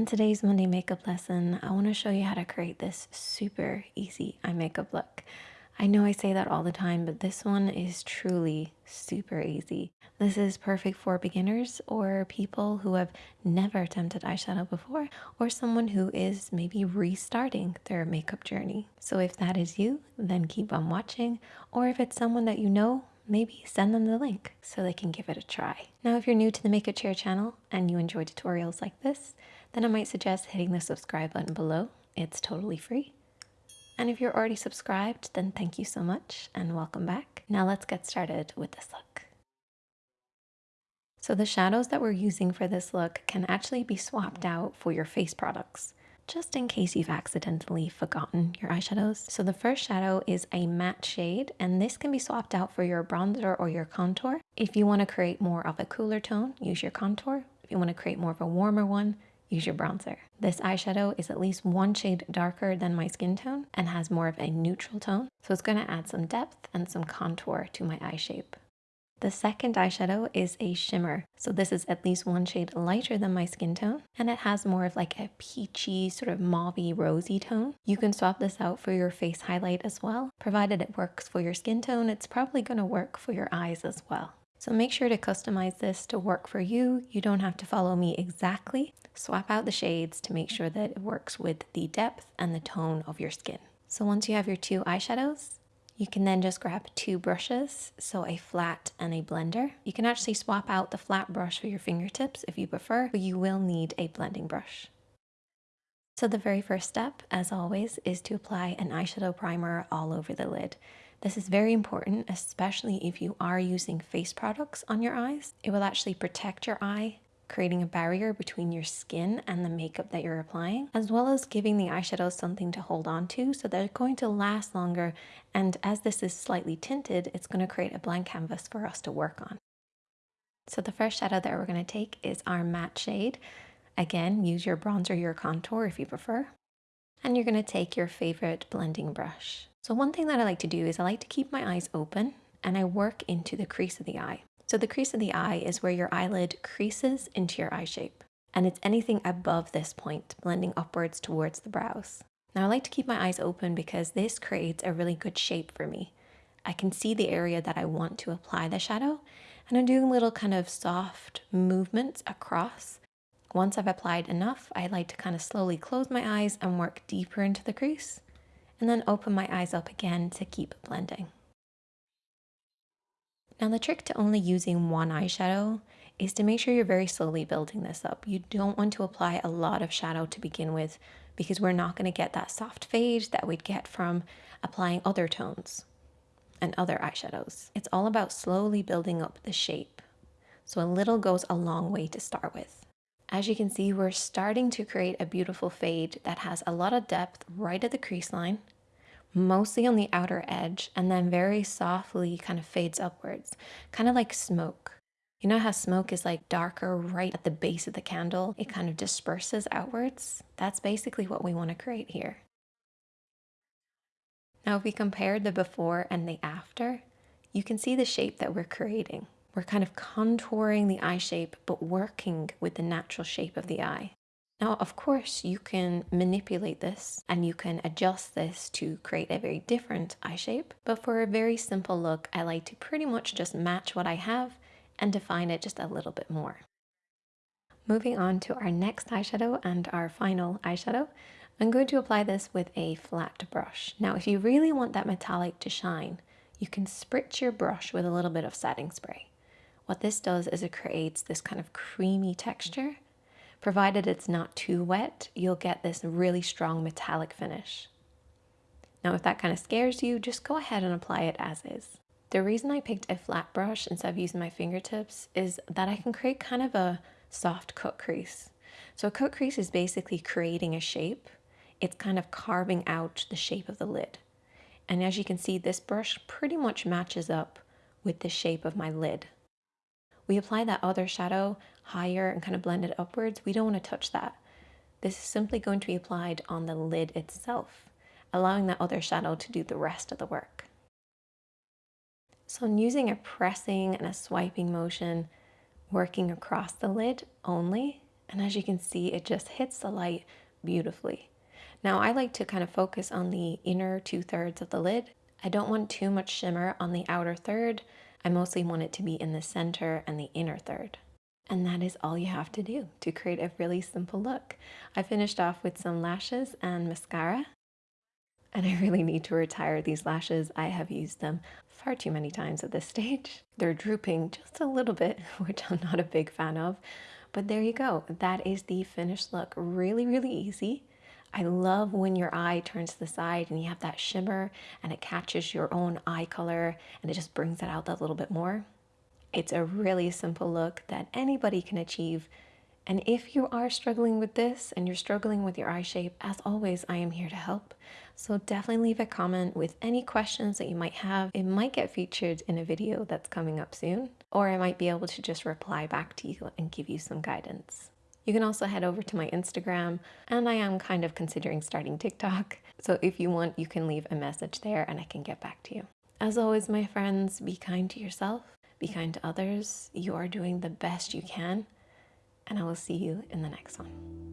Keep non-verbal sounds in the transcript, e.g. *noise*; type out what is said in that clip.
In today's Monday makeup lesson, I want to show you how to create this super easy eye makeup look. I know I say that all the time, but this one is truly super easy. This is perfect for beginners or people who have never attempted eyeshadow before or someone who is maybe restarting their makeup journey. So if that is you, then keep on watching. Or if it's someone that you know, maybe send them the link so they can give it a try. Now, if you're new to the Makeup Chair channel and you enjoy tutorials like this, then I might suggest hitting the subscribe button below. It's totally free. And if you're already subscribed, then thank you so much and welcome back. Now let's get started with this look. So the shadows that we're using for this look can actually be swapped out for your face products, just in case you've accidentally forgotten your eyeshadows. So the first shadow is a matte shade, and this can be swapped out for your bronzer or your contour. If you want to create more of a cooler tone, use your contour. If you want to create more of a warmer one, use your bronzer. This eyeshadow is at least one shade darker than my skin tone and has more of a neutral tone, so it's going to add some depth and some contour to my eye shape. The second eyeshadow is a shimmer. So this is at least one shade lighter than my skin tone and it has more of like a peachy sort of mauvey rosy tone. You can swap this out for your face highlight as well. Provided it works for your skin tone, it's probably going to work for your eyes as well. So make sure to customize this to work for you. You don't have to follow me exactly. Swap out the shades to make sure that it works with the depth and the tone of your skin. So once you have your two eyeshadows, you can then just grab two brushes, so a flat and a blender. You can actually swap out the flat brush for your fingertips if you prefer, but you will need a blending brush. So the very first step, as always, is to apply an eyeshadow primer all over the lid. This is very important, especially if you are using face products on your eyes. It will actually protect your eye creating a barrier between your skin and the makeup that you're applying, as well as giving the eyeshadows something to hold on to so they're going to last longer. And as this is slightly tinted, it's going to create a blank canvas for us to work on. So the first shadow that we're going to take is our matte shade. Again, use your bronzer, or your contour if you prefer. And you're going to take your favorite blending brush. So one thing that I like to do is I like to keep my eyes open and I work into the crease of the eye. So the crease of the eye is where your eyelid creases into your eye shape. And it's anything above this point, blending upwards towards the brows. Now I like to keep my eyes open because this creates a really good shape for me. I can see the area that I want to apply the shadow and I'm doing little kind of soft movements across. Once I've applied enough, I like to kind of slowly close my eyes and work deeper into the crease and then open my eyes up again to keep blending. Now the trick to only using one eyeshadow is to make sure you're very slowly building this up. You don't want to apply a lot of shadow to begin with because we're not going to get that soft fade that we'd get from applying other tones and other eyeshadows. It's all about slowly building up the shape. So a little goes a long way to start with. As you can see, we're starting to create a beautiful fade that has a lot of depth right at the crease line mostly on the outer edge, and then very softly kind of fades upwards, kind of like smoke. You know how smoke is like darker right at the base of the candle? It kind of disperses outwards. That's basically what we want to create here. Now, if we compare the before and the after, you can see the shape that we're creating. We're kind of contouring the eye shape, but working with the natural shape of the eye. Now, of course, you can manipulate this and you can adjust this to create a very different eye shape. But for a very simple look, I like to pretty much just match what I have and define it just a little bit more. Moving on to our next eyeshadow and our final eyeshadow, I'm going to apply this with a flat brush. Now, if you really want that metallic to shine, you can spritz your brush with a little bit of setting spray. What this does is it creates this kind of creamy texture Provided it's not too wet, you'll get this really strong metallic finish. Now, if that kind of scares you, just go ahead and apply it as is. The reason I picked a flat brush instead of using my fingertips is that I can create kind of a soft cut crease. So a cut crease is basically creating a shape. It's kind of carving out the shape of the lid. And as you can see, this brush pretty much matches up with the shape of my lid. We apply that other shadow higher and kind of blend it upwards. We don't want to touch that. This is simply going to be applied on the lid itself, allowing that other shadow to do the rest of the work. So I'm using a pressing and a swiping motion, working across the lid only, And as you can see, it just hits the light beautifully. Now I like to kind of focus on the inner two thirds of the lid. I don't want too much shimmer on the outer third. I mostly want it to be in the center and the inner third. And that is all you have to do to create a really simple look. I finished off with some lashes and mascara. And I really need to retire these lashes. I have used them far too many times at this stage. *laughs* They're drooping just a little bit, *laughs* which I'm not a big fan of. But there you go. That is the finished look. Really, really easy. I love when your eye turns to the side and you have that shimmer and it catches your own eye color and it just brings it out that little bit more. It's a really simple look that anybody can achieve. And if you are struggling with this and you're struggling with your eye shape, as always, I am here to help. So definitely leave a comment with any questions that you might have. It might get featured in a video that's coming up soon, or I might be able to just reply back to you and give you some guidance. You can also head over to my Instagram, and I am kind of considering starting TikTok. So if you want, you can leave a message there and I can get back to you. As always, my friends, be kind to yourself be kind to others. You are doing the best you can. And I will see you in the next one.